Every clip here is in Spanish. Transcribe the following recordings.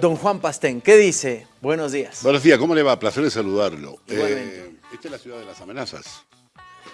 Don Juan Pastén, ¿qué dice? Buenos días. Buenos días, ¿cómo le va? Placer de saludarlo. Eh, esta es la ciudad de las amenazas.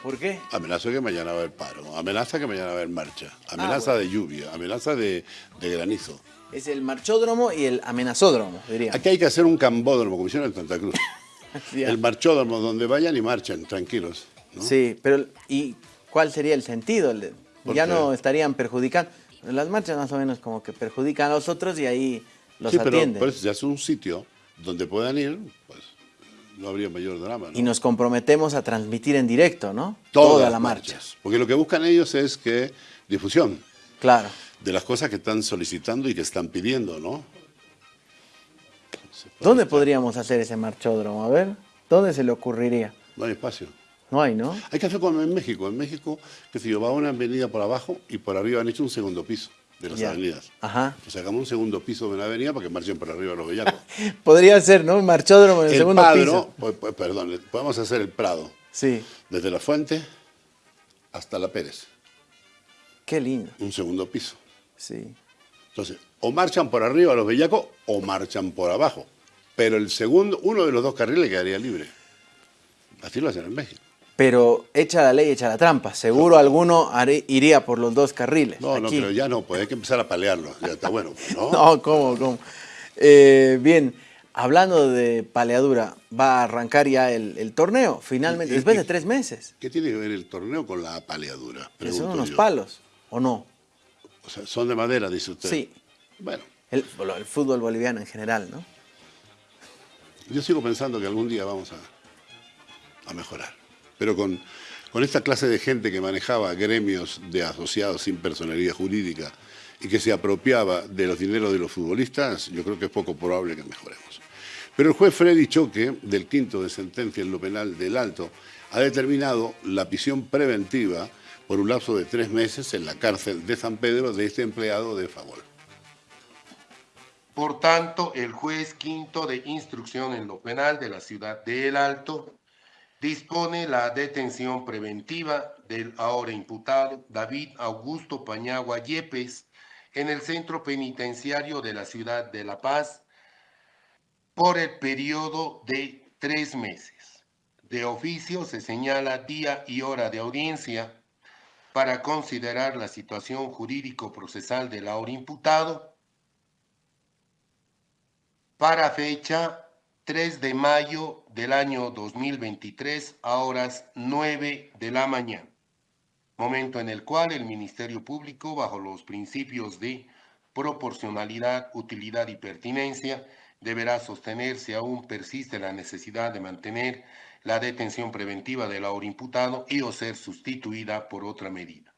¿Por qué? Amenaza que mañana va a haber paro, amenaza que mañana va a haber marcha, amenaza Ah, bueno. de lluvia, amenaza de, de granizo. Es el marchódromo y el amenazódromo, diría. Aquí hay que hacer un cambódromo, como hicieron en Santa Cruz. El marchódromo donde vayan y marchen, tranquilos. ¿no? Sí, pero ¿y cuál sería el sentido? El de- ¿Por Ya qué? no estarían perjudicando. Las marchas más o menos como que perjudican a los otros y ahí los Sí, pero atienden. por eso se hace un sitio donde puedan ir, pues no habría mayor drama. ¿no? Y nos comprometemos a transmitir en directo, ¿no? Todas Toda la marcha. marchas. Porque lo que buscan ellos es que difusión Claro. de las cosas que están solicitando y que están pidiendo, ¿no? Se ¿Dónde estar- podríamos hacer ese marchódromo? A ver, ¿dónde se le ocurriría? No hay espacio. No hay, ¿no? Hay que hacer como en México. En México, que si yo, va una avenida por abajo y por arriba han hecho un segundo piso de las Ya. avenidas. Ajá. Sea, hagamos un segundo piso de una avenida para que marchen por arriba los bellacos. Podría ser, ¿no? Un marchódromo en el, el segundo Padro, piso. pues, pues, perdón, podemos hacer el Prado, Sí. desde la Fuente hasta la Pérez, Qué lindo. un segundo piso. Sí. Entonces, o marchan por arriba los bellacos o marchan por abajo. Pero el segundo, uno de los dos carriles quedaría libre. Así lo hacen en México. Pero echa la ley, echa la trampa. Seguro alguno haré- iría por los dos carriles. No, no, pero ya no, pues hay que empezar a palearlo. Ya está bueno, ¿no? No, ¿cómo, cómo? Eh, bien, hablando de paleadura, va a arrancar ya el, el torneo, finalmente, después de tres meses. ¿Qué tiene que ver el torneo con la apaleadura? Que son unos yo. palos, ¿o no? O sea, son de madera, dice usted. Sí. Bueno, El, fútbol boliviano en general, ¿no? yo sigo pensando que algún día vamos a, a mejorar. Pero con, esta clase de gente que manejaba gremios de asociados sin personalidad jurídica y que se apropiaba de los dineros de los futbolistas, yo creo que es poco probable que mejoremos. Pero el juez Freddy Choque, del quinto de sentencia en lo penal del Alto, ha determinado la prisión preventiva por un lapso de tres meses en la cárcel de San Pedro de este empleado de Favol. Por tanto, el juez quinto de instrucción en lo penal de la ciudad de El Alto dispone la detención preventiva del ahora imputado David Augusto Pañagua Yepes en el centro penitenciario de la ciudad de La Paz por el periodo de tres meses. De oficio se señala día y hora de audiencia para considerar la situación jurídico-procesal del ahora imputado para fecha 3 de mayo del año 2023 a horas 9 de la mañana, momento en el cual el Ministerio Público, bajo los principios de proporcionalidad, utilidad y pertinencia, deberá sostener si aún persiste la necesidad de mantener la detención preventiva del ahora imputado y o ser sustituida por otra medida.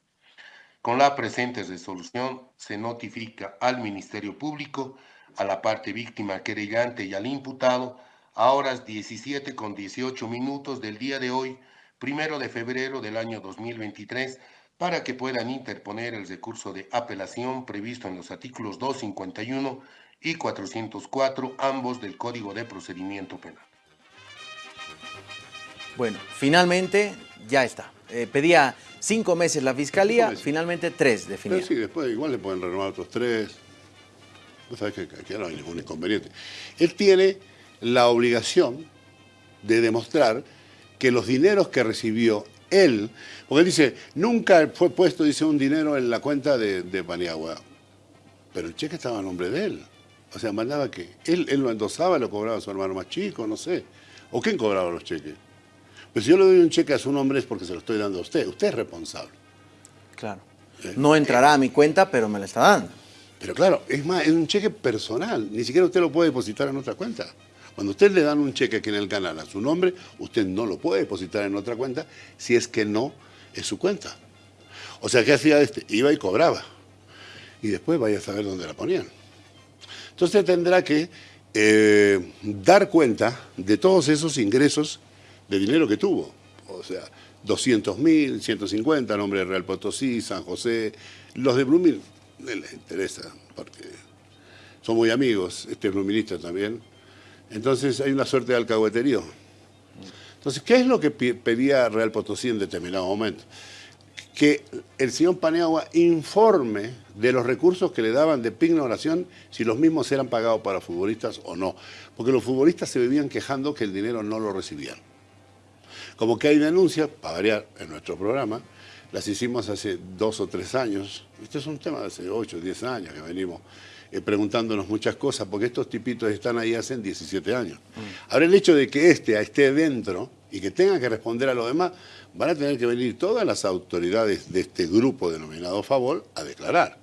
Con la presente resolución se notifica al Ministerio Público, a la parte víctima querellante y al imputado a horas 17 con 18 minutos del día de hoy, primero de febrero del año 2023, para que puedan interponer el recurso de apelación previsto en los artículos 251 y 404, ambos del Código de Procedimiento Penal. Bueno, finalmente ya está. Eh, pedía cinco meses la fiscalía, finalmente tres definía. Pero sí, después igual le pueden renovar otros tres. Vos sabés que aquí no hay ningún inconveniente. Él tiene la obligación de demostrar que los dineros que recibió él, porque él dice, nunca fue puesto, dice, un dinero en la cuenta de, de Paniagua. Pero el cheque estaba a nombre de él. O sea, mandaba que él, él lo endosaba, lo cobraba a su hermano más chico, no sé. ¿O quién cobraba los cheques? Pues si yo le doy un cheque a su nombre es porque se lo estoy dando a usted. Usted es responsable. Claro. Eh, No entrará a mi cuenta, pero me la está dando. Pero claro, es más, es un cheque personal, ni siquiera usted lo puede depositar en otra cuenta. Cuando usted le dan un cheque aquí en el canal a su nombre, usted no lo puede depositar en otra cuenta si es que no es su cuenta. O sea, ¿qué hacía este? Iba y cobraba. Y después vaya a saber dónde la ponían. Entonces tendrá que eh, dar cuenta de todos esos ingresos de dinero que tuvo. O sea, 200 mil, 150, nombre de Real Potosí, San José, los de Blumil, no les interesa, porque son muy amigos, este es bluminista también. Entonces hay una suerte de alcahueterío. Entonces, ¿qué es lo que pedía Real Potosí en determinado momento? que el señor Paneagua informe de los recursos que le daban de pignoración si los mismos eran pagados para futbolistas o no. Porque los futbolistas se vivían quejando que el dinero no lo recibían. Como que hay denuncias, para variar en nuestro programa, las hicimos hace dos o tres años. Este es un tema de hace ocho o diez años que venimos eh, preguntándonos muchas cosas, porque estos tipitos están ahí hace 17 años. Mm. Ahora el hecho de que este esté dentro y que tenga que responder a lo demás, van a tener que venir todas las autoridades de este grupo denominado Favol a declarar.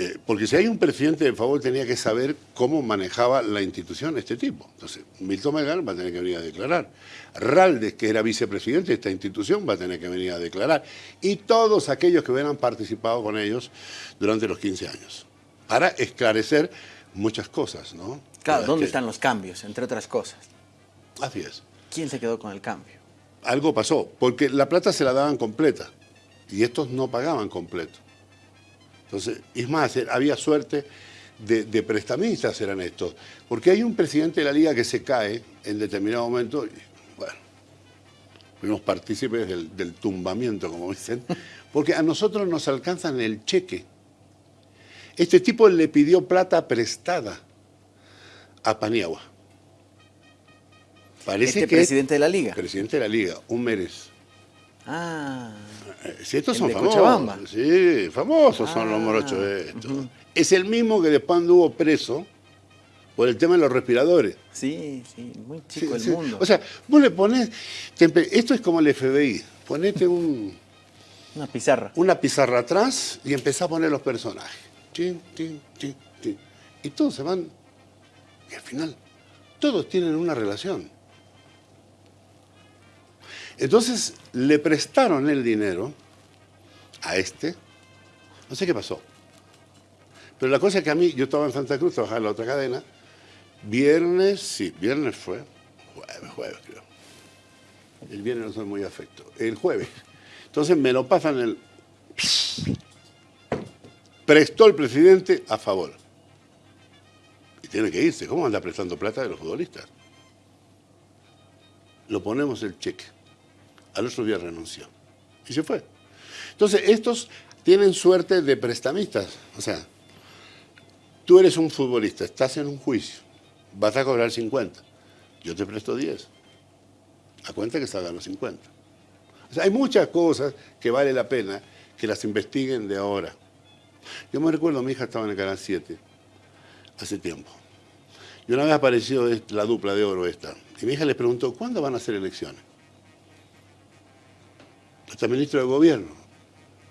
Eh, porque si hay un presidente de Favol tenía que saber cómo manejaba la institución este tipo. Entonces, Milton Melgar va a tener que venir a declarar. Raldes, que era vicepresidente de esta institución, va a tener que venir a declarar. Y todos aquellos que hubieran participado con ellos durante los 15 años. Para esclarecer muchas cosas, ¿no? Claro, ¿dónde están los cambios, entre otras cosas? Así es. ¿Quién se quedó con el cambio? Algo pasó, porque la plata se la daban completa y estos no pagaban completo. Entonces, es más, eh, había suerte de, prestamistas eran estos, porque hay un presidente de la liga que se cae en determinado momento, y, bueno, fuimos partícipes del, del tumbamiento, como dicen, porque a nosotros nos alcanzan el cheque. Este tipo le pidió plata prestada a Paniagua. Parece este que presidente de la liga. Presidente de la liga, un Mérez. Ah. Sí, estos son famosos. Sí, famosos son los ah, morochos estos. Es el mismo que después anduvo preso por el tema de los respiradores. Sí, sí, muy chico el mundo. O sea, vos le pones, esto es como el FBI, ponete un... Una pizarra. Una pizarra atrás y empezá a poner los personajes. y todos se van, y al final, todos tienen una relación. Entonces le prestaron el dinero a este, no sé qué pasó. Pero la cosa es que a mí, yo estaba en Santa Cruz, trabajaba en la otra cadena, viernes, sí, viernes fue, jueves, jueves creo. El viernes no soy muy afecto, el jueves. Entonces me lo pasan el... Prestó el presidente a favor. Y tiene que irse, ¿cómo anda prestando plata de los futbolistas? Lo ponemos el cheque al otro día renunció. Y se fue. Entonces, estos tienen suerte de prestamistas. O sea, tú eres un futbolista, estás en un juicio, vas a cobrar 50. Yo te presto 10. A cuenta que salgan los 50. O sea, hay muchas cosas que vale la pena que las investiguen de ahora. Yo me recuerdo, mi hija estaba en el Canal 7 hace tiempo. Y una vez apareció la dupla de oro esta. Y mi hija le preguntó, ¿cuándo van a hacer elecciones? Hasta el ministro de Gobierno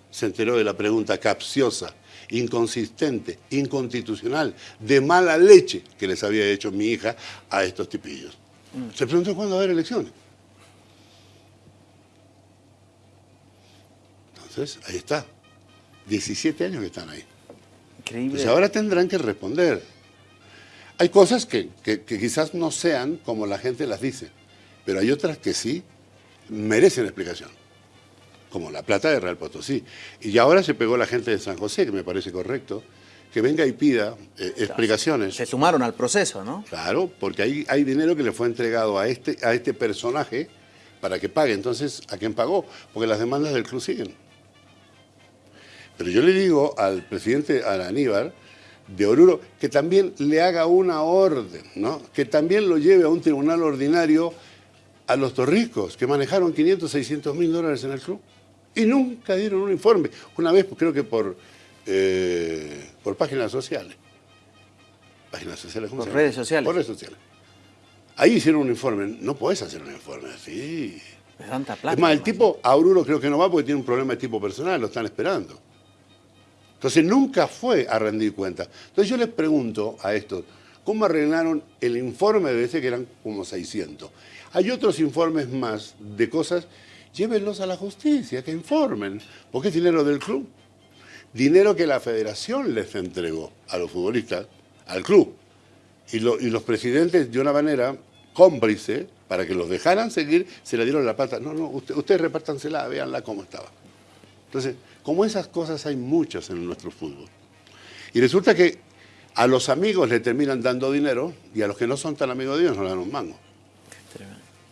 se enteró de la pregunta capciosa, inconsistente, inconstitucional, de mala leche que les había hecho mi hija a estos tipillos. Mm. Se preguntó cuándo va a haber elecciones. Entonces, ahí está. 17 años que están ahí. Increíble. Entonces ahora tendrán que responder. Hay cosas que, que quizás no sean como la gente las dice, pero hay otras que sí merecen explicación como La Plata de Real Potosí. Y ahora se pegó la gente de San José, que me parece correcto, que venga y pida eh, explicaciones. Se sumaron al proceso, ¿no? Claro, porque hay, hay dinero que le fue entregado a este, a este personaje para que pague. Entonces, ¿a quién pagó? Porque las demandas del club siguen. Pero yo le digo al presidente, al Aníbal, de Oruro, que también le haga una orden, ¿no? que también lo lleve a un tribunal ordinario a los torricos, que manejaron 500, 600 mil dólares en el club y nunca dieron un informe. Una vez, creo que por, eh, por páginas sociales. Páginas sociales, ¿cómo Por redes sociales. Por redes sociales. Ahí hicieron un informe. No podés hacer un informe así. Es tanta plata. Es más, el tipo, a Aururo creo que no va porque tiene un problema de tipo personal, lo están esperando. Entonces nunca fue a rendir cuenta. Entonces yo les pregunto a estos, ¿cómo arreglaron el informe de ese que eran como 600? Hay otros informes más de cosas llévenlos a la justicia, que informen, porque es dinero del club. Dinero que la federación les entregó a los futbolistas, al club. Y, los presidentes, de una manera cómplice, para que los dejaran seguir, se le dieron la pata. No, no, ustedes repártansela, véanla cómo estaba. Entonces, como esas cosas hay muchas en nuestro fútbol. Y resulta que a los amigos le terminan dando dinero y a los que no son tan amigos de Dios no le dan un mango.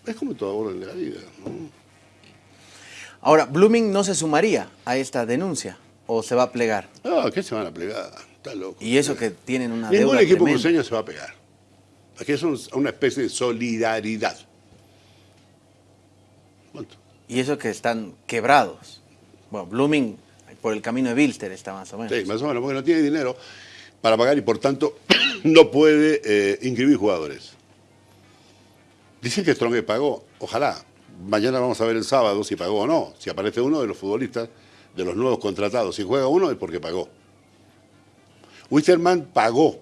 Es como todo orden de la vida, ¿no? Ahora, Blooming no se sumaría a esta denuncia o se va a plegar. No, ¿qué se van a plegar? Está loco. Y eso que tienen una Ningún deuda equipo tremenda. cruceño se va a pegar. Aquí es un- una especie de solidaridad. Punto. Y eso que están quebrados. Bueno, Blooming por el camino de Bilster está más o menos. Sí, más o menos, porque no tiene dinero para pagar y por tanto no puede eh, inscribir jugadores. Dicen que Strong pagó, ojalá. Mañana vamos a ver el sábado si pagó o no. Si aparece uno de los futbolistas, de los nuevos contratados, si juega uno es porque pagó. Wisterman pagó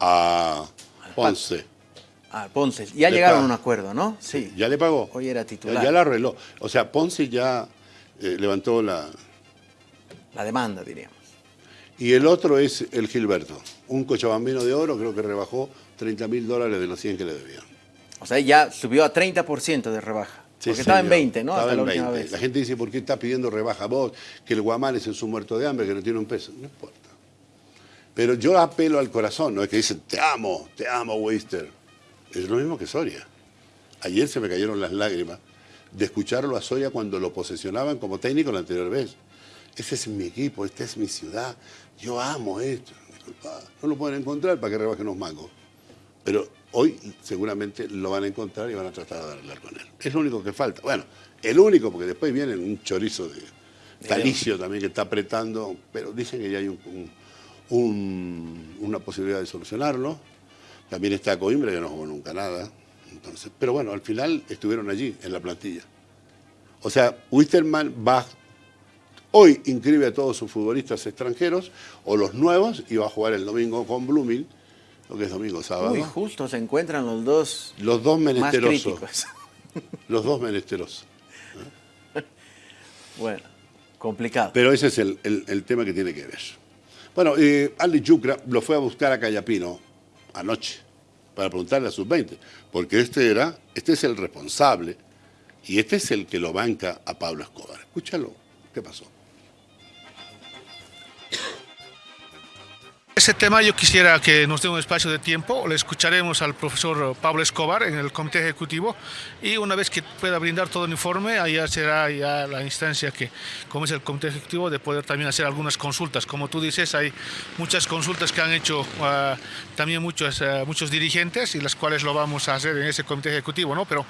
a Ponce. Ah, Ponce. Ya Le llegaron a un acuerdo, ¿no? Sí. Ya le pagó. Hoy era titular. Ya la arregló. O sea, Ponce ya eh, levantó la... La demanda, diríamos. Y el otro es el Gilberto. Un cochabambino de oro, creo que rebajó 30 mil dólares de los 100 que le debían. O sea, ya subió a 30% de rebaja. Sí, porque estaba en señor. 20, ¿no? Estaba Hasta la en última 20. vez. La gente dice, ¿por qué está pidiendo rebaja vos? Que el Guamán es en su muerto de hambre, que no tiene un peso. No importa. Pero yo apelo al corazón, no es que dicen, te amo, te amo, Weister. Es lo mismo que Soria. Ayer se me cayeron las lágrimas de escucharlo a Soria cuando lo posesionaban como técnico la anterior vez. Este es mi equipo, esta es mi ciudad, yo amo esto. Disculpa, no lo pueden encontrar para que rebajen los mangos. Pero hoy seguramente lo van a encontrar y van a tratar de arreglar con él. Es lo único que falta. Bueno, el único, porque después viene un chorizo de Talicio también que está apretando, pero dicen que ya hay un- un- un- una posibilidad de solucionarlo. También está Coimbra, que no jugó nunca nada. Entonces, pero bueno, al final estuvieron allí, en la plantilla. O sea, Wisterman va, hoy inscribe a todos sus futbolistas extranjeros, o los nuevos, y va a jugar el domingo con Blooming, lo que es domingo, sábado. Uy, justo se encuentran los dos Los dos menesterosos. Los dos menesterosos. bueno, complicado. Pero ese es el, el- el tema que tiene que ver. Bueno, eh, Ali Yucra lo fue a buscar a Cayapino anoche para preguntarle a sus 20, porque este era, este es el responsable y este es el que lo banca a Pablo Escobar. Escúchalo, ¿qué pasó? Ese tema yo quisiera que nos dé un espacio de tiempo, le escucharemos al profesor Pablo Escobar en el comité ejecutivo y una vez que pueda brindar todo el informe, allá será ya la instancia que, como es el comité ejecutivo, de poder también hacer algunas consultas. Como tú dices, hay muchas consultas que han hecho ah, también muchos, ah, muchos dirigentes y las cuales lo vamos a hacer en ese comité ejecutivo, ¿no? Pero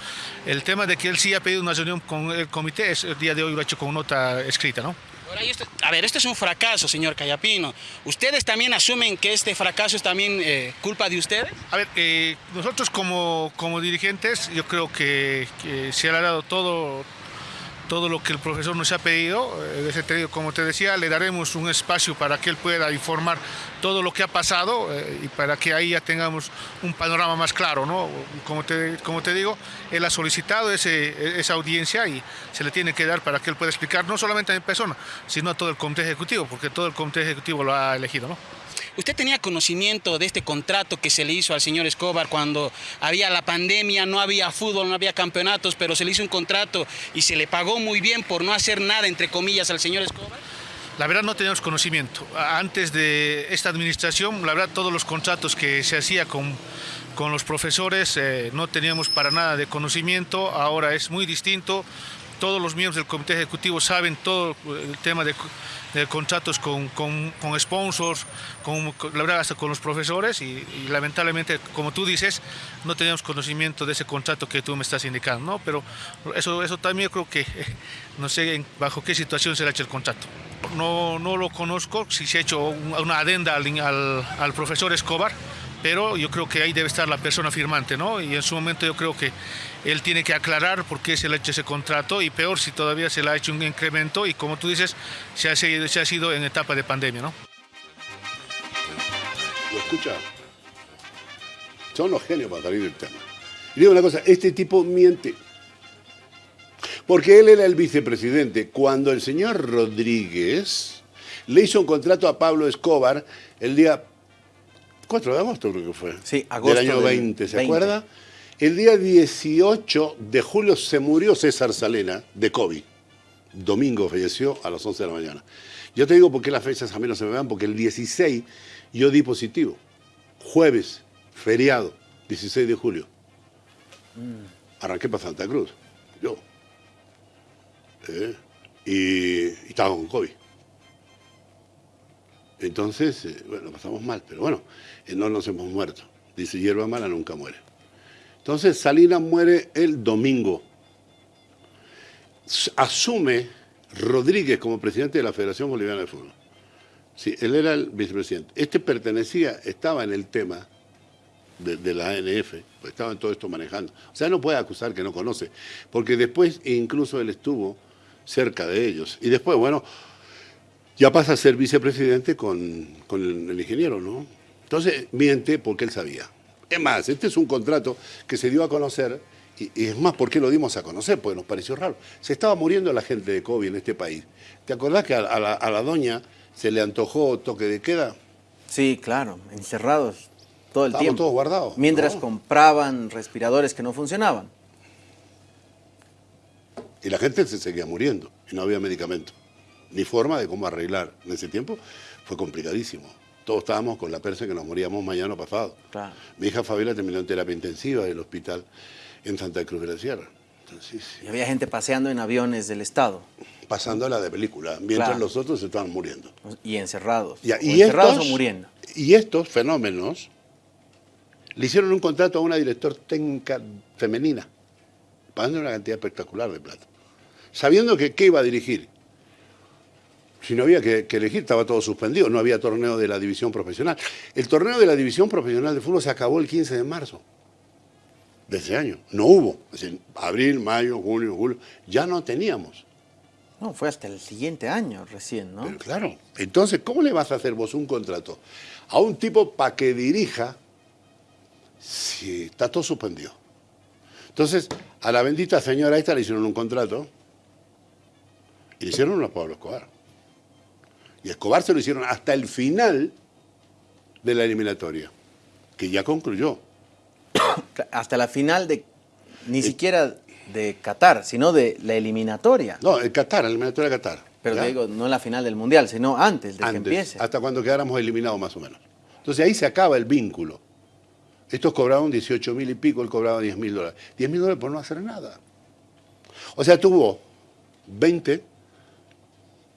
el tema de que él sí ha pedido una reunión con el comité, es, el día de hoy lo ha hecho con nota escrita, ¿no? Esto- a ver, esto es un fracaso, señor Cayapino. ¿Ustedes también asumen que este fracaso es también eh, culpa de ustedes? A ver, eh, nosotros como, como dirigentes, yo creo que, que se ha dado todo, todo lo que el profesor nos ha pedido. Eh, como te decía, le daremos un espacio para que él pueda informar todo lo que ha pasado eh, y para que ahí ya tengamos un panorama más claro. ¿no? Como, te, como te digo, él ha solicitado esa audiencia y se le tiene que dar para que él pueda explicar no solamente a mi persona, sino a todo el comité ejecutivo, porque todo el comité ejecutivo lo ha elegido. ¿no? ¿Usted tenía conocimiento de este contrato que se le hizo al señor Escobar cuando había la pandemia, no había fútbol, no había campeonatos, pero se le hizo un contrato y se le pagó muy bien por no hacer nada, entre comillas, al señor Escobar? La verdad no teníamos conocimiento. Antes de esta administración, la verdad todos los contratos que se hacía con, con los profesores eh, no teníamos para nada de conocimiento. Ahora es muy distinto. Todos los miembros del comité ejecutivo saben todo el tema de, contratos con, con, con sponsors, con, la verdad hasta con los profesores y, lamentablemente, como tú dices, no teníamos conocimiento de ese contrato que tú me estás indicando, ¿no? Pero eso, eso también creo que, no sé bajo qué situación se le ha hecho el contrato. No, no lo conozco, si se ha hecho un- una adenda al, al profesor Escobar, pero yo creo que ahí debe estar la persona firmante, ¿no? Y en su momento yo creo que él tiene que aclarar por qué se le ha hecho ese contrato y peor si todavía se le ha hecho un incremento y como tú dices, se ha, sido- se ha sido en etapa de pandemia, ¿no? ¿Lo escucha? Son los genios para salir del tema. Y digo una cosa, este tipo miente. Porque él era el vicepresidente cuando el señor Rodríguez le hizo un contrato a Pablo Escobar el día 4 de agosto creo que fue. Sí, agosto Del año del 20, ¿se 20. acuerda? El día 18 de julio se murió César Salena de COVID. Domingo falleció a las 11 de la mañana. Yo te digo por qué las fechas a mí no se me van, porque el 16 yo di positivo. Jueves, feriado, 16 de julio. Arranqué para Santa Cruz. Yo. ¿eh? y, y estaba con COVID. Entonces, eh, bueno, pasamos mal, pero bueno, eh, no nos hemos muerto. Dice, hierba mala nunca muere. Entonces, Salinas muere el domingo. Asume Rodríguez como presidente de la Federación Boliviana de Fútbol. Sí, él era el vicepresidente. Este pertenecía, estaba en el tema de, de la ANF, pues estaba en todo esto manejando. O sea, no puede acusar que no conoce, porque después incluso él estuvo cerca de ellos. Y después, bueno, ya pasa a ser vicepresidente con, con el, el ingeniero, ¿no? Entonces miente porque él sabía. Es más, este es un contrato que se dio a conocer, y, y es más, ¿por qué lo dimos a conocer? Porque nos pareció raro. Se estaba muriendo la gente de COVID en este país. ¿Te acordás que a, a la, a la doña se le antojó toque de queda? Sí, claro, encerrados todo el Estábamos tiempo. todos guardados, Mientras ¿no? compraban respiradores que no funcionaban. Y la gente se seguía muriendo y no había medicamento. Ni forma de cómo arreglar. En ese tiempo fue complicadísimo. Todos estábamos con la persa que nos moríamos mañana pasado. Claro. Mi hija Fabiola terminó en terapia intensiva del hospital en Santa Cruz de la Sierra. Entonces, Y había gente paseando en aviones del Estado pasándola de película, mientras Claro. los otros se estaban muriendo. y encerrados. O y, encerrados estos, o muriendo. y estos fenómenos le hicieron un contrato a una director técnica femenina, pagando una cantidad espectacular de plata, sabiendo que qué iba a dirigir. Si no había que, que elegir, estaba todo suspendido, no había torneo de la división profesional. El torneo de la división profesional de fútbol se acabó el 15 de marzo de ese año. No hubo. Es decir, abril, mayo, junio, julio, ya no teníamos. No, fue hasta el siguiente año recién, ¿no? Pero claro, entonces, ¿cómo le vas a hacer vos un contrato a un tipo para que dirija si está todo suspendido? Entonces, a la bendita señora esta le hicieron un contrato y le hicieron uno a Pablo Escobar. Y a Escobar se lo hicieron hasta el final de la eliminatoria, que ya concluyó. Hasta la final de, ni siquiera de Qatar, sino de la eliminatoria. No, el Qatar, la eliminatoria de Qatar. Pero ¿ya? te digo, no la final del Mundial, sino antes de que antes, empiece. hasta cuando quedáramos eliminados más o menos. Entonces ahí se acaba el vínculo. Estos cobraban 18 mil y pico, él cobraba 10 mil dólares. 10 mil dólares por no hacer nada. O sea, tuvo 20,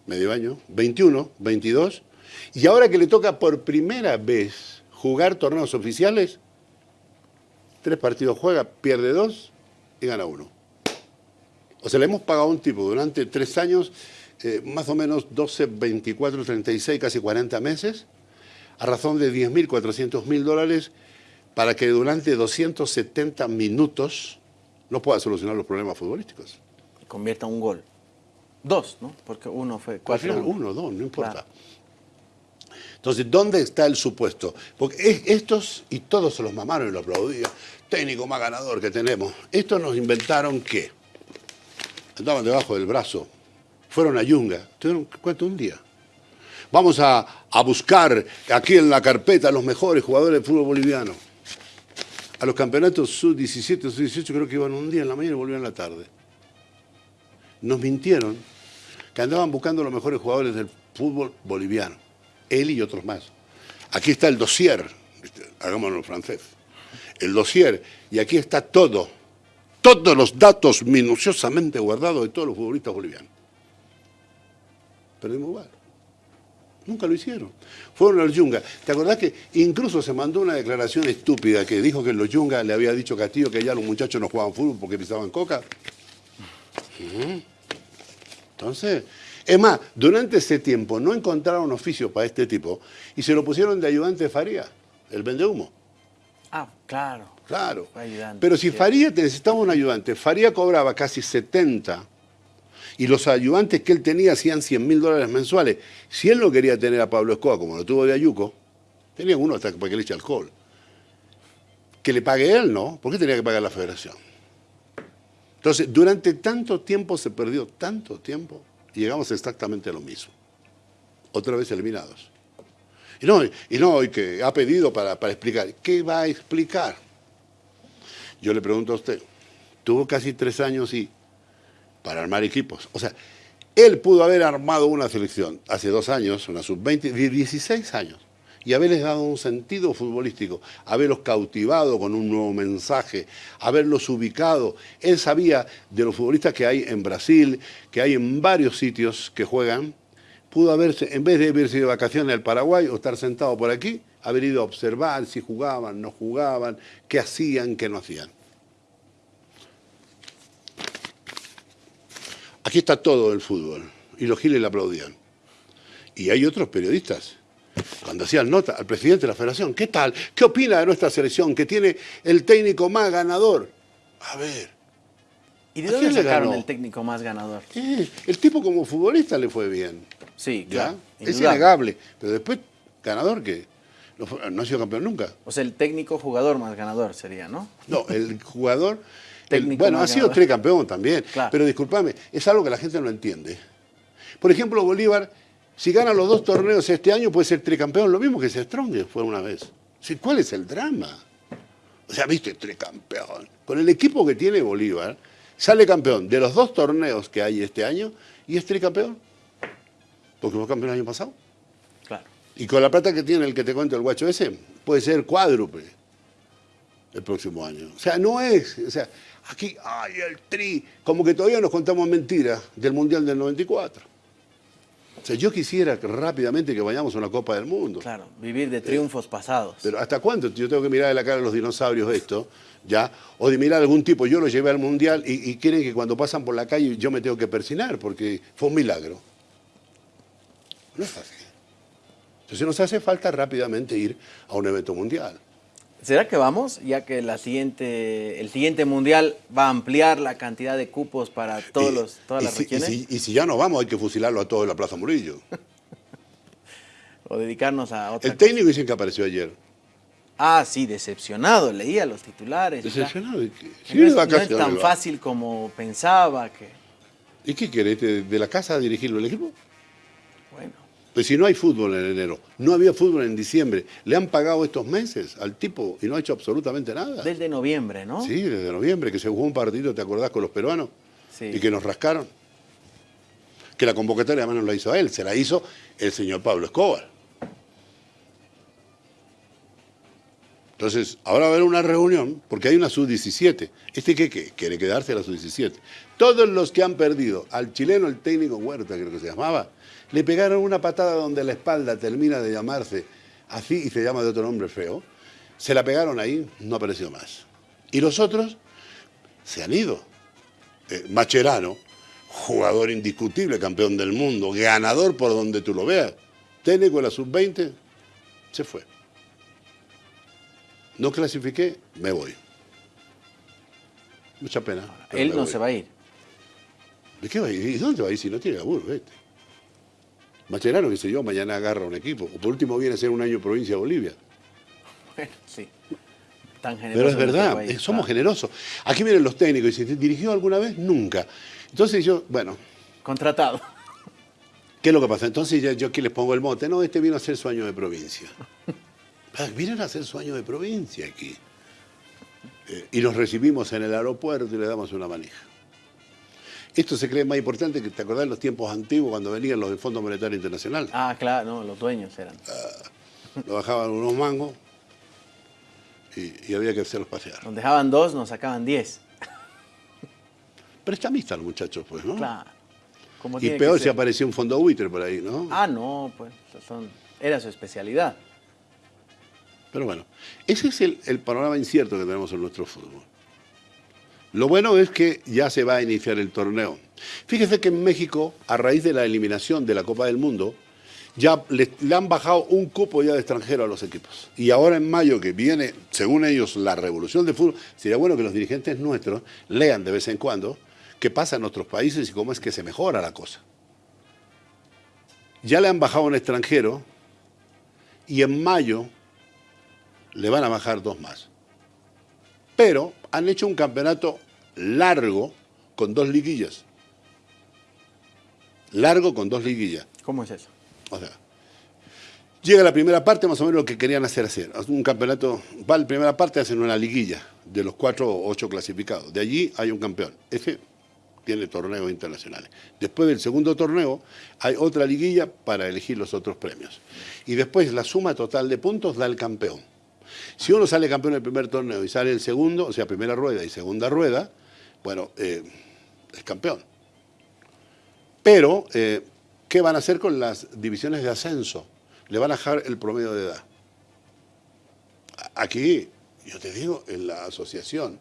medio año, 21, 22, y ahora que le toca por primera vez jugar torneos oficiales, tres partidos juega, pierde dos y gana uno. O sea, le hemos pagado a un tipo durante tres años, eh, más o menos 12, 24, 36, casi 40 meses, a razón de 10 mil, 400 mil dólares, para que durante 270 minutos no pueda solucionar los problemas futbolísticos. Convierta un gol. Dos, ¿no? Porque uno fue Al cuatro. final, uno, dos, no importa. Claro. Entonces, ¿dónde está el supuesto? Porque es- estos, y todos se los mamaron y lo aplaudían, técnico más ganador que tenemos, estos nos inventaron que andaban debajo del brazo, fueron a Yunga, tuvieron, ¿cuánto? Un día. Vamos a, a buscar aquí en la carpeta los mejores jugadores de fútbol boliviano. A los campeonatos sub-17, sub-18 creo que iban un día en la mañana y volvían en la tarde. Nos mintieron que andaban buscando los mejores jugadores del fútbol boliviano. Él y otros más. Aquí está el dossier, hagámoslo en francés. El dossier, y aquí está todo, todos los datos minuciosamente guardados de todos los futbolistas bolivianos. Perdimos igual. Nunca lo hicieron. Fueron al Yunga. ¿Te acordás que incluso se mandó una declaración estúpida que dijo que los Yunga le había dicho Castillo que ya los muchachos no jugaban fútbol porque pisaban coca? Entonces, es más, durante ese tiempo no encontraron oficio para este tipo y se lo pusieron de ayudante de Faría, el vende humo. Ah, claro. Claro. Ayudante, Pero si sí. Faría te necesitaba un ayudante, Faría cobraba casi 70 y los ayudantes que él tenía hacían 100 mil dólares mensuales. Si él no quería tener a Pablo Escobar como lo tuvo de Ayuco, tenía uno hasta para que le eche alcohol. Que le pague él, ¿no? ¿Por qué tenía que pagar la federación? Entonces, durante tanto tiempo se perdió, tanto tiempo, y llegamos exactamente a lo mismo. Otra vez eliminados. Y no, y no, y que ha pedido para, para explicar. ¿Qué va a explicar? Yo le pregunto a usted, tuvo casi tres años y para armar equipos. O sea, él pudo haber armado una selección hace dos años, una sub-20, de 16 años. Y haberles dado un sentido futbolístico, haberlos cautivado con un nuevo mensaje, haberlos ubicado. Él sabía de los futbolistas que hay en Brasil, que hay en varios sitios que juegan, pudo haberse, en vez de haberse de vacaciones al Paraguay o estar sentado por aquí, haber ido a observar si jugaban, no jugaban, qué hacían, qué no hacían. Aquí está todo el fútbol, y los giles le aplaudían. Y hay otros periodistas, cuando hacían nota al presidente de la federación, ¿qué tal? ¿Qué opina de nuestra selección que tiene el técnico más ganador? A ver. ¿Y de ¿A dónde sacaron el técnico más ganador? eh, el tipo como futbolista le fue bien. Sí, ¿ya? claro. Es indudable. innegable. Pero después, ganador que no, ha sido campeón nunca. O sea, el técnico jugador más ganador sería, ¿no? No, el jugador. el- bueno, ha sido ganador. tricampeón también. Claro. Pero discúlpame, es algo que la gente no entiende. Por ejemplo, Bolívar, si gana los dos torneos este año, puede ser tricampeón, lo mismo que se Strong fue una vez. Sí, ¿Cuál es el drama? O sea, viste, tricampeón. Con el equipo que tiene Bolívar, sale campeón de los dos torneos que hay este año y es tricampeón. Porque fue campeón el año pasado. Claro. Y con la plata que tiene el que te cuento el guacho ese, puede ser cuádruple el próximo año. O sea, no es, o sea, aquí, ay, el tri, como que todavía nos contamos mentiras del Mundial del 94. O sea, yo quisiera que rápidamente que vayamos a una Copa del Mundo. Claro, vivir de triunfos pasados. Pero ¿hasta cuándo yo tengo que mirar de la cara a los dinosaurios esto? ¿Ya? O de mirar a algún tipo, yo lo llevé al Mundial y, y quieren que cuando pasan por la calle yo me tengo que persinar porque fue un milagro. No es así. Entonces nos hace falta rápidamente ir a un evento mundial. ¿Será que vamos? Ya que la siguiente, el siguiente mundial va a ampliar la cantidad de cupos para todos Y- los, todas y las si, y regiones. si- y si ya no vamos, hay que fusilarlo a todos en la Plaza Murillo. O dedicarnos a otra El técnico dicen que apareció ayer. Ah, sí, decepcionado. Leía los titulares. Decepcionado. No es, no tan fácil como pensaba que... ¿Y qué quiere? este, ¿De la casa a dirigirlo el equipo? Bueno, Pues si no hay fútbol en enero, no había fútbol en diciembre, le han pagado estos meses al tipo y no ha hecho absolutamente nada. desde noviembre, ¿no? Sí, desde noviembre, que se jugó un partido, ¿te acordás con los peruanos? Sí. Y que nos rascaron. Que la convocatoria además no la hizo él, se la hizo el señor Pablo Escobar. Entonces, ahora va a haber una reunión, porque hay una sub-17. ¿Este qué, qué? Quiere quedarse a la sub-17. Todos los que han perdido, al chileno, el técnico Huerta, creo que se llamaba, le pegaron una patada donde la espalda termina de llamarse así y se llama de otro nombre feo. Se la pegaron ahí, no apareció más. Y los otros se han ido. Eh, Macherano, jugador indiscutible, campeón del mundo, ganador por donde tú lo veas. Técnico de la sub-20, se fue. No clasifiqué, me voy. Mucha pena. Él no voy. se va a ir. ¿De qué va a ir? ¿Y dónde va a ir si no tiene laburo? Vete. Macherano, qué sé yo, mañana agarra un equipo. O por último viene a ser un año provincia de Bolivia. Bueno, sí. Tan generoso Pero es verdad, país, eh, somos claro. generosos. Aquí vienen los técnicos y dicen, ¿dirigió alguna vez? Nunca. Entonces yo, bueno, Contratado. ¿qué es lo que pasa? Entonces ya, yo aquí les pongo el mote. No, este vino a hacer su año de provincia. Ah, Vienen a hacer su año de provincia aquí. Eh, y los recibimos en el aeropuerto y le damos una manija. Esto se cree más importante que, ¿te acordás de los tiempos antiguos cuando venían los del Fondo Monetario Internacional? Ah, claro, no, los dueños eran. Lo bajaban unos mangos y, y había que hacerlos pasear. Nos dejaban dos, nos sacaban diez. Prestamistas los muchachos, pues, ¿no? Claro. Como Y tiene que peor si ser. apareció un fondo buitre por ahí, ¿no? Ah, no, pues son, era su especialidad. Pero bueno, ese es el, el panorama incierto que tenemos en nuestro fútbol. Lo bueno es que ya se va a iniciar el torneo. Fíjese que en México, a raíz de la eliminación de la Copa del Mundo, ya le, han bajado un cupo ya de extranjero a los equipos. Y ahora en mayo, que viene, según ellos, la revolución del fútbol, sería bueno que los dirigentes nuestros lean de vez en cuando qué pasa en otros países y cómo es que se mejora la cosa. Ya le han bajado un extranjero y en mayo le van a bajar dos más. Pero han hecho un campeonato largo con dos liguillas. Largo con dos liguillas. ¿Cómo es eso? O sea, llega la primera parte, más o menos lo que querían hacer hacer. Un campeonato, va la primera parte, hacen una liguilla de los cuatro o ocho clasificados. De allí hay un campeón. Ese tiene torneos internacionales. Después del segundo torneo hay otra liguilla para elegir los otros premios. Y después la suma total de puntos da el campeón. Si uno sale campeón del primer torneo y sale el segundo, o sea, primera rueda y segunda rueda, bueno, eh, es campeón. Pero, eh, ¿qué van a hacer con las divisiones de ascenso? Le van a dejar el promedio de edad. Aquí, yo te digo, en la asociación,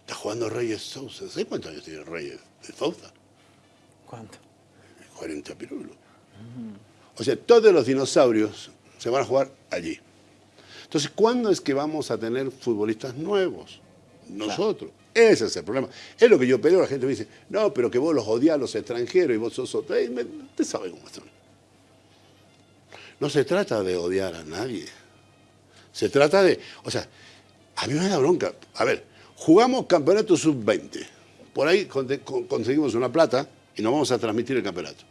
está jugando Reyes Sousa. ¿Sabes cuántos años tiene Reyes de Sousa? ¿Cuánto? 40 pirulos. O sea, todos los dinosaurios se van a jugar allí. Entonces, ¿cuándo es que vamos a tener futbolistas nuevos? Nosotros. Ese es el problema. Es lo que yo peleo. La gente me dice, no, pero que vos los odias a los extranjeros y vos sos otro. Usted sabe cómo son. No se trata de odiar a nadie. Se trata de... O sea, a mí me da bronca. A ver, jugamos campeonato sub-20. Por ahí conseguimos una plata y nos vamos a transmitir el campeonato.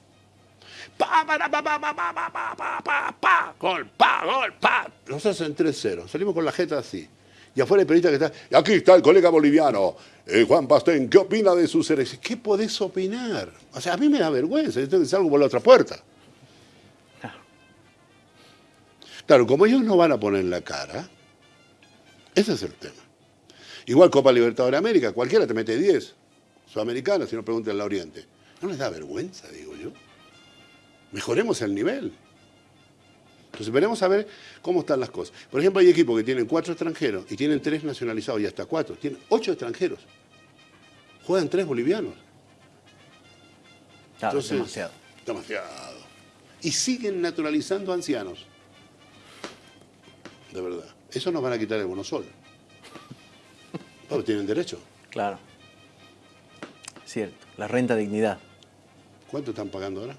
Pa, pa, pa, pa, pa, pa, pa, pa, pa, pa, gol, pa, gol, pa. Nos hacen 3-0. Salimos con la jeta así. Y afuera el periodista que está, y aquí está el colega boliviano, eh, Juan Pastén, ¿qué opina de sus selección? ¿Qué podés opinar? O sea, a mí me da vergüenza, yo salgo por la otra puerta. Claro, como ellos no van a poner la cara, ese es el tema. Igual Copa Libertadores de América, cualquiera te mete 10, sudamericana, si no preguntan en la Oriente. ¿No les da vergüenza, digo yo? Mejoremos el nivel. Entonces veremos a ver cómo están las cosas. Por ejemplo, hay equipos que tienen cuatro extranjeros y tienen tres nacionalizados y hasta cuatro. Tienen ocho extranjeros. Juegan tres bolivianos. Claro, demasiado. Demasiado. Y siguen naturalizando ancianos. De verdad. Eso nos van a quitar el bonosol. Pero tienen derecho. Claro. Cierto. La renta dignidad. ¿Cuánto están pagando ahora?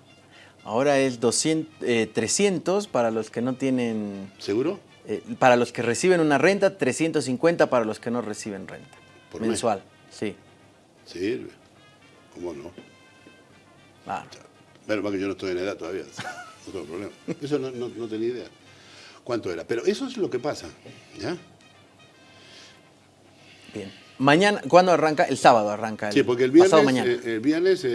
Ahora es 200, 300 eh, para los que no tienen... ¿Seguro? Eh, para los que reciben una renta, 350 para los que no reciben renta. ¿Por Mensual, sí. Sirve. ¿Cómo no? Claro. Bueno, más que yo no estoy en edad todavía. No tengo problema. Eso no, no tenía idea cuánto era. Pero eso es lo que pasa. ¿ya? Bien. Mañana, ¿cuándo arranca? El sábado arranca. El sí, porque el viernes, pasado mañana. Eh, el viernes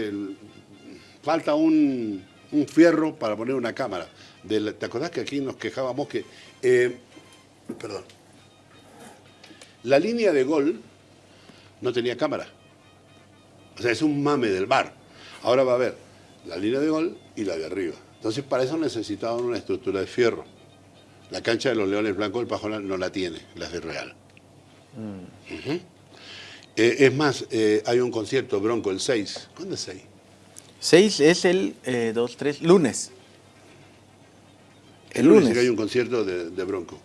falta un, un, fierro para poner una cámara. ¿Te acordás que aquí nos quejábamos que... Eh, perdón. La línea de gol no tenía cámara. O sea, es un mame del bar. Ahora va a haber la línea de gol y la de arriba. Entonces, para eso necesitaban una estructura de fierro. La cancha de los Leones Blancos, el Pajonal no la tiene, la de Real. Mm. Eh, es más, eh, hay un concierto Bronco el 6. ¿Cuándo es 6? 6 es el 2, eh, 3, lunes. El, lunes. hay un concierto de, Bronco.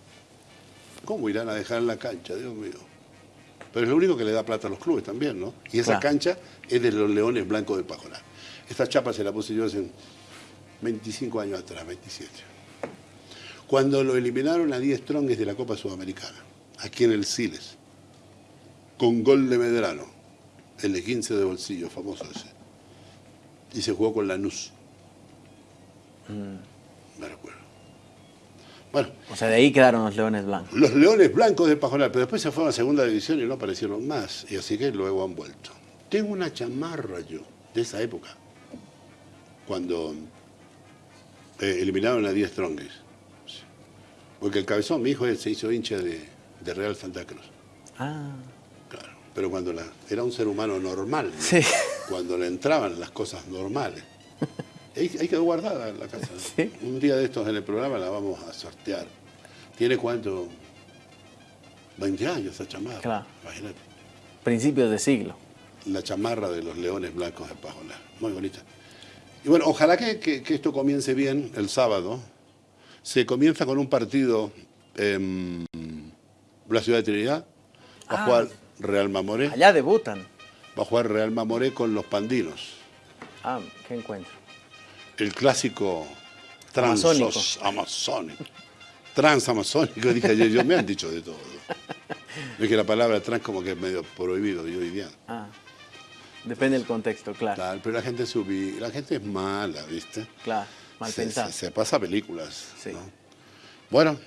¿Cómo irán a dejar la cancha, Dios mío? Pero es lo único que le da plata a los clubes también, ¿no? Y esa cancha es de los Leones Blancos del Pajonal. Esta chapa se la puse yo hace 25 años atrás, 27 cuando lo eliminaron a 10 trongues de la Copa Sudamericana, aquí en el Siles, con gol de Medrano, el de 15 de bolsillo, famoso ese. Y se jugó con Lanús. Mm. Me recuerdo. Bueno. O sea, de ahí quedaron los Leones Blancos. Los Leones Blancos de Pajonal, pero después se fueron a segunda división y no aparecieron más. Y así que luego han vuelto. Tengo una chamarra yo, de esa época, cuando eh, eliminaron a 10 trongues. Porque el cabezón, mi hijo, se hizo hincha de, Real Santa Cruz. Ah. Claro, pero cuando la, era un ser humano normal, sí. Cuando le entraban las cosas normales. Ahí, quedó guardada la casa. Un día de estos en el programa la vamos a sortear. ¿Tiene cuánto? 20 años esa chamarra. Claro. Imagínate. Principios de siglo. La chamarra de los leones blancos de Pajola. Muy bonita. Y bueno, ojalá que esto comience bien el sábado, se comienza con un partido en la ciudad de Trinidad. Va a ah. jugar Real Mamoré. Allá debutan. Va a jugar Real Mamoré con los Pandinos. Ah, qué encuentro. El clásico transos amazónico. Transamazónico, dije ayer, yo me han dicho de todo. Es que la palabra trans como que es medio prohibido hoy día. Ah, depende del contexto, claro. Claro, pero la gente subí, la gente es mala, ¿viste? Claro. Mal se, Se, pasa películas. Sí. Bueno.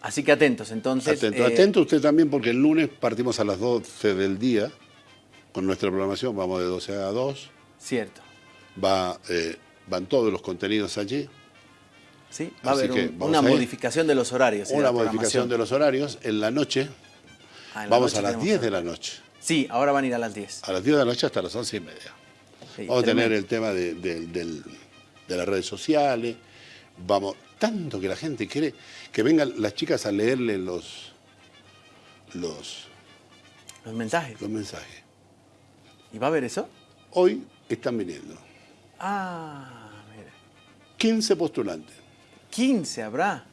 Así que atentos, entonces. Atento, eh, atento usted también porque el lunes partimos a las 12 del día con nuestra programación, vamos de 12 a 2, Cierto. va, eh, van todos los contenidos allí. Sí, va a haber un- una a modificación de los horarios. Una modificación de los horarios. En la noche, Ah, en la vamos noche a las tenemos 10 de la noche. Sí, ahora van a ir a las 10. A las 10 de la noche hasta las 11 y media. Sí, Vamos a tener el tema de, de- de las redes sociales. Vamos, tanto que la gente quiere que vengan las chicas a leerle los, los, Los mensajes. los mensajes. ¿Y va a haber eso? Hoy están viniendo Ah, mira. 15 postulantes. 15 habrá.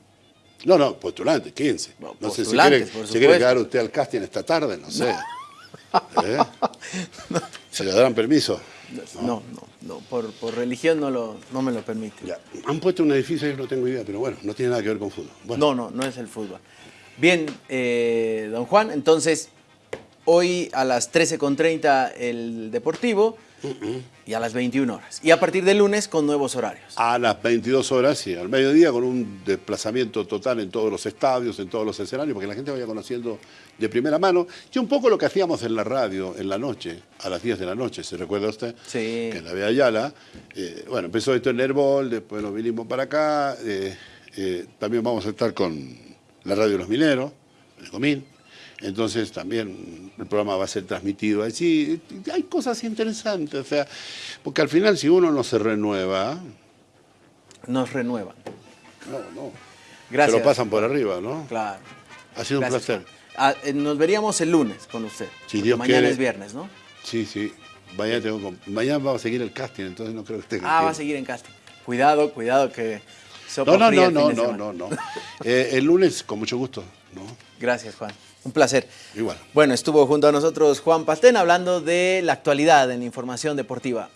No, no, postulantes, 15. No, No sé si quiere, si quiere quedar usted al casting esta tarde, no sé. ¿Eh? ¿Se le darán permiso? No, no, no. Por, por religión no, lo, no me lo permite. Ya. Han puesto un edificio, yo no tengo idea, pero bueno, no tiene nada que ver con fútbol. Bueno, No, no, no es el fútbol. Bien, eh, don Juan, entonces hoy a las 13.30 el Deportivo y a las 21 horas. Y a partir del lunes con nuevos horarios. a las 22 horas y al mediodía con un desplazamiento total en todos los estadios, en todos los escenarios, porque la gente vaya conociendo de primera mano. Y un poco lo que hacíamos en la radio en la noche, a las 10 de la noche, ¿se recuerda usted? Sí. Que en la Vía Ayala. eh, bueno, empezó esto en Herbol, después nos vinimos para acá. eh, eh, también vamos a estar con la radio de los mineros, el Comín. Entonces también el programa va a ser transmitido allí. Hay cosas interesantes, o sea, porque al final si uno no se renueva, Nos renuevan. no, no. Gracias. Se lo pasan por arriba, ¿no? Claro. Ha sido un placer. Ah, eh, nos veríamos el lunes con usted. Si Dios Mañana quiere. es viernes, ¿no? Sí, sí. Mañana, tengo, mañana vamos a seguir el casting, entonces no creo que tenga Ah, que- va a seguir en casting. Cuidado, cuidado que sopa No, no, no, no, no, no, no. Eh, el lunes, con mucho gusto, ¿no? Gracias, Juan. Un placer. Igual. Bueno, estuvo junto a nosotros Juan Pastén hablando de la actualidad en la información deportiva.